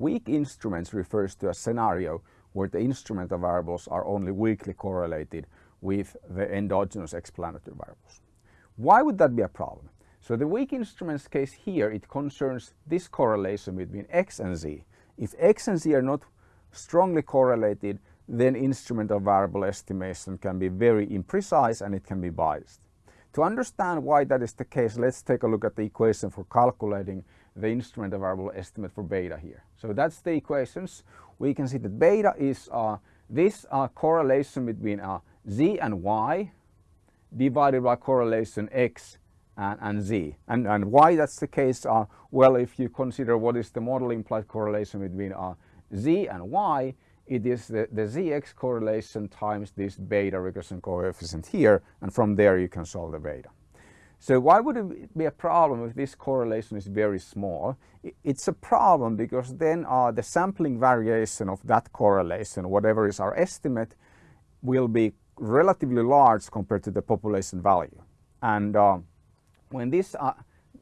weak instruments refers to a scenario where the instrumental variables are only weakly correlated with the endogenous explanatory variables. Why would that be a problem? So the weak instruments case here, it concerns this correlation between x and z. If x and z are not strongly correlated, then instrumental variable estimation can be very imprecise and it can be biased. To understand why that is the case, let's take a look at the equation for calculating the instrumental variable estimate for beta here. So that's the equations. We can see that beta is uh, this uh, correlation between uh, z and y divided by correlation x and, and z. And, and why that's the case, uh, well, if you consider what is the model implied correlation between uh, z and y, it is the, the zx correlation times this beta regression coefficient here, and from there you can solve the beta. So why would it be a problem if this correlation is very small? It's a problem because then uh, the sampling variation of that correlation, whatever is our estimate, will be relatively large compared to the population value. And uh, when this uh,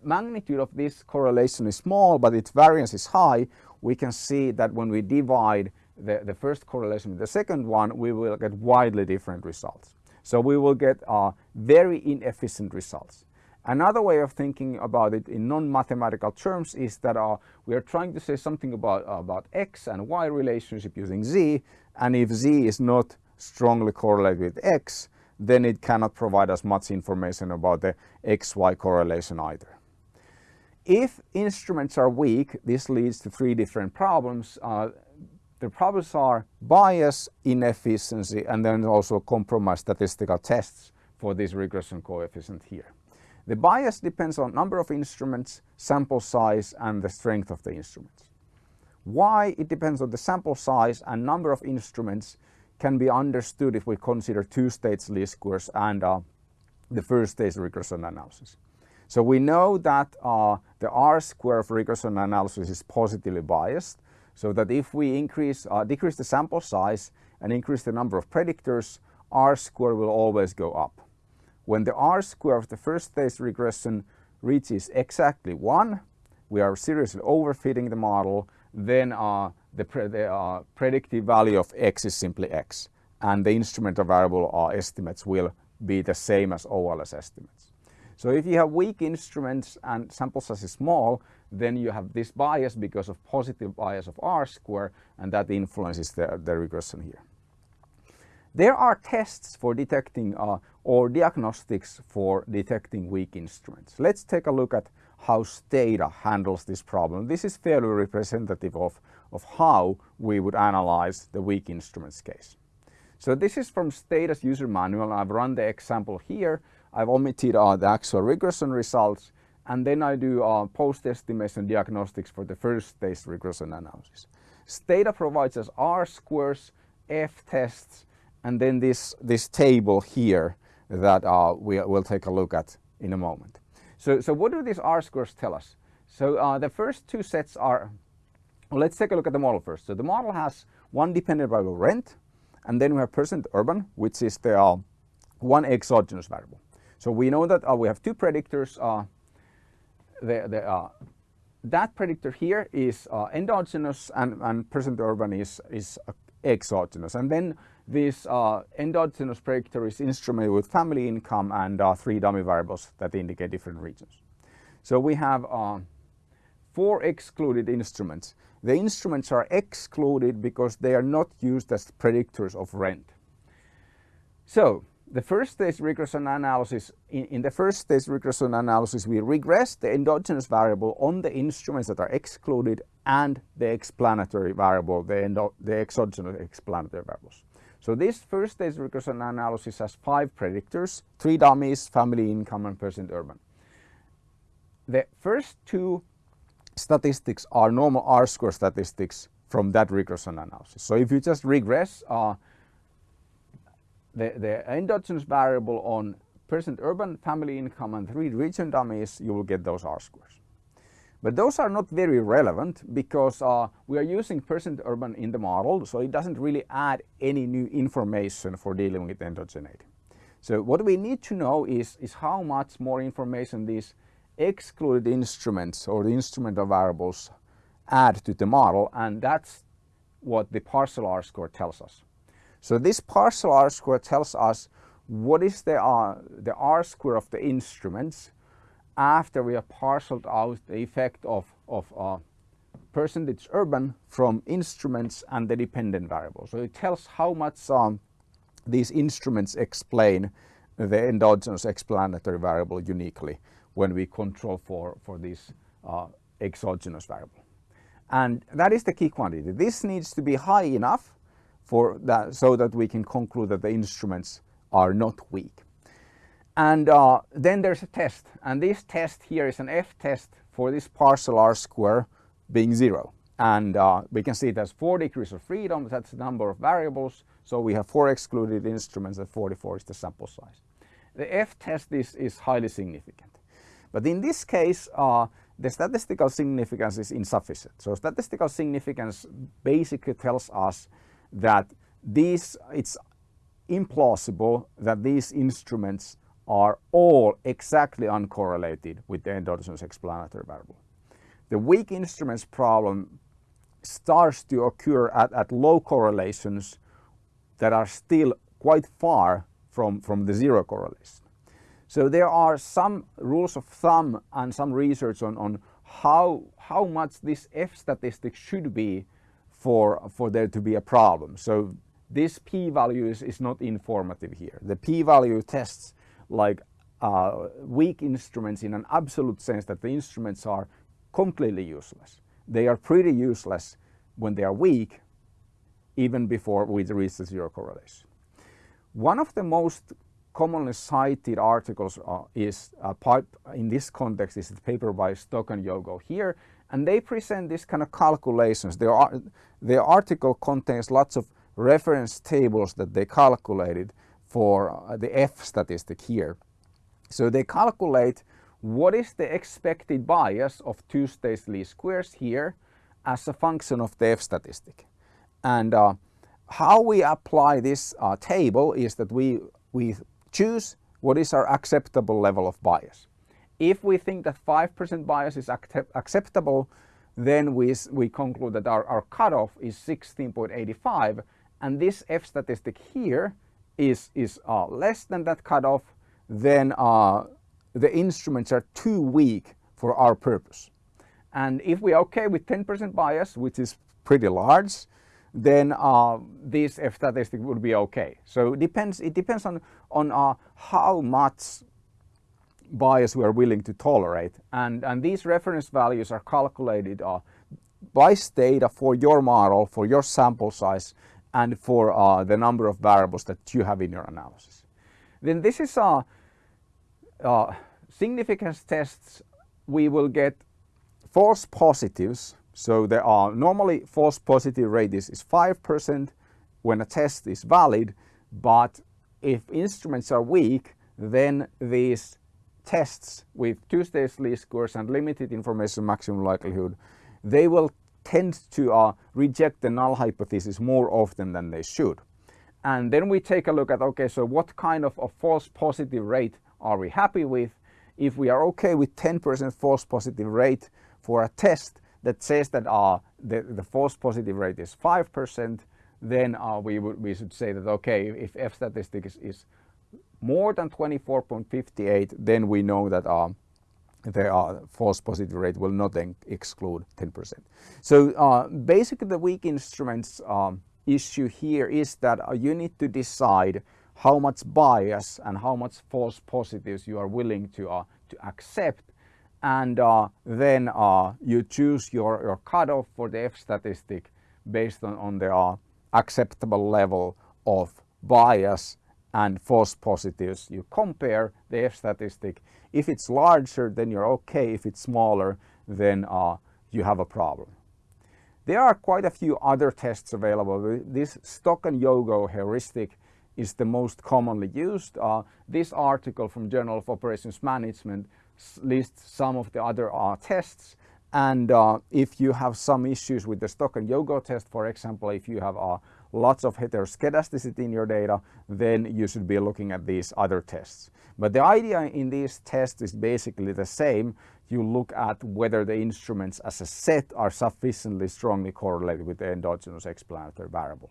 magnitude of this correlation is small but its variance is high, we can see that when we divide the, the first correlation with the second one, we will get widely different results. So we will get uh, very inefficient results. Another way of thinking about it in non-mathematical terms is that uh, we are trying to say something about, uh, about x and y relationship using z and if z is not strongly correlated with x then it cannot provide us much information about the xy correlation either. If instruments are weak this leads to three different problems. Uh, the problems are bias, inefficiency and then also compromised statistical tests for this regression coefficient here. The bias depends on number of instruments, sample size and the strength of the instruments. Why it depends on the sample size and number of instruments can be understood if we consider two-stage least squares and uh, the first stage regression analysis. So we know that uh, the R square of regression analysis is positively biased so that if we increase, uh, decrease the sample size and increase the number of predictors, R square will always go up. When the R square of the first stage regression reaches exactly 1, we are seriously overfitting the model, then uh, the, pre the uh, predictive value of x is simply x and the instrumental variable uh, estimates will be the same as OLS estimates. So if you have weak instruments and sample size is small, then you have this bias because of positive bias of R square and that influences the, the regression here. There are tests for detecting uh, or diagnostics for detecting weak instruments. Let's take a look at how Stata handles this problem. This is fairly representative of, of how we would analyze the weak instruments case. So this is from Stata's user manual. I've run the example here. I've omitted uh, the actual regression results and then I do uh, post-estimation diagnostics for the first stage regression analysis. Stata provides us R squares, F tests, and then this, this table here that uh, we will take a look at in a moment. So, so what do these R-squares tell us? So uh, the first two sets are, well, let's take a look at the model first. So the model has one dependent variable rent, and then we have percent urban, which is the uh, one exogenous variable. So we know that uh, we have two predictors. Uh, the, the, uh, that predictor here is endogenous and, and percent urban is, is exogenous. And then this endogenous predictor is instrumented with family income and uh, three dummy variables that indicate different regions. So we have uh, four excluded instruments. The instruments are excluded because they are not used as predictors of rent. So the first stage regression analysis, in, in, the first stage regression analysis, we regress the endogenous variable on the instruments that are excluded and the explanatory variable, the, endo, the exogenous explanatory variables. So this first stage regression analysis has five predictors, three dummies, family income and percent urban. The first two statistics are normal R-square statistics from that regression analysis. So if you just regress uh, the, the endogenous variable on percent urban, family income and three region dummies, you will get those R-squares. But those are not very relevant because uh, we are using percent urban in the model, so it doesn't really add any new information for dealing with endogeneity. So what we need to know is, is how much more information these excluded instruments or the instrumental variables add to the model and that's what the partial R-square tells us. So this partial R-square tells us what is the, uh, the R-square of the instruments after we have parceled out the effect of, of uh, percentage urban from instruments and the dependent variable. So it tells how much um, these instruments explain the endogenous explanatory variable uniquely when we control for, for this uh, exogenous variable. And that is the key quantity. This needs to be high enough for that so that we can conclude that the instruments are not weak. And uh, then there's a test and this test here is an F test for this partial R square being zero. And uh, we can see it has four degrees of freedom, that's the number of variables. So we have four excluded instruments and 44 is the sample size. The F test is, is highly significant. But in this case, uh, the statistical significance is insufficient. So statistical significance basically tells us that these, it's implausible that these instruments are all exactly uncorrelated with the endogenous explanatory variable. The weak instruments problem starts to occur at, at low correlations that are still quite far from, from the zero correlation. So there are some rules of thumb and some research on, on how, how much this F statistic should be for, for there to be a problem. So this p-value is, is not informative here. The p-value tests like uh, weak instruments in an absolute sense that the instruments are completely useless. They are pretty useless when they are weak even before we reach the zero correlation. One of the most commonly cited articles uh, is uh, part in this context is the paper by Stock and Yogo here and they present this kind of calculations. Their, their article contains lots of reference tables that they calculated for uh, the F statistic here. So they calculate what is the expected bias of two-stage least squares here as a function of the F statistic. And uh, how we apply this uh, table is that we, we choose what is our acceptable level of bias. If we think that 5% bias is acceptable, then we, we conclude that our, our cutoff is 16.85 and this F statistic here is, is uh, less than that cutoff, then uh, the instruments are too weak for our purpose. And if we're okay with 10% bias, which is pretty large, then uh, this F statistic would be okay. So it depends, it depends on, on uh, how much bias we are willing to tolerate. And, and these reference values are calculated uh, by Stata for your model, for your sample size, and for uh, the number of variables that you have in your analysis. Then this is a uh, uh, significance tests. We will get false positives so there are normally false positive rate is, is 5% when a test is valid, but if instruments are weak, then these tests with two-stage least squares and limited information maximum likelihood, they will tend to uh, reject the null hypothesis more often than they should. And then we take a look at, okay, so what kind of a false positive rate are we happy with? If we are okay with 10% false positive rate for a test, that says that uh, the, the false positive rate is 5%, then uh, we, would, we should say that, okay, if F statistic is, is more than 24.58, then we know that uh, the uh, false positive rate will not then exclude 10%. So uh, basically the weak instruments um, issue here is that uh, you need to decide how much bias and how much false positives you are willing to, uh, to accept and uh, then uh, you choose your, your cutoff for the F statistic based on, on the acceptable level of bias and false positives. You compare the F statistic. If it's larger, then you're okay. If it's smaller, then uh, you have a problem. There are quite a few other tests available. This Stock and Yogo heuristic is the most commonly used. Uh, this article from Journal of Operations Management lists some of the other uh, tests and uh, if you have some issues with the Stock and Yogo test, for example, if you have a lots of heteroscedasticity in your data, then you should be looking at these other tests. But the idea in these tests is basically the same. You look at whether the instruments as a set are sufficiently strongly correlated with the endogenous explanatory variable.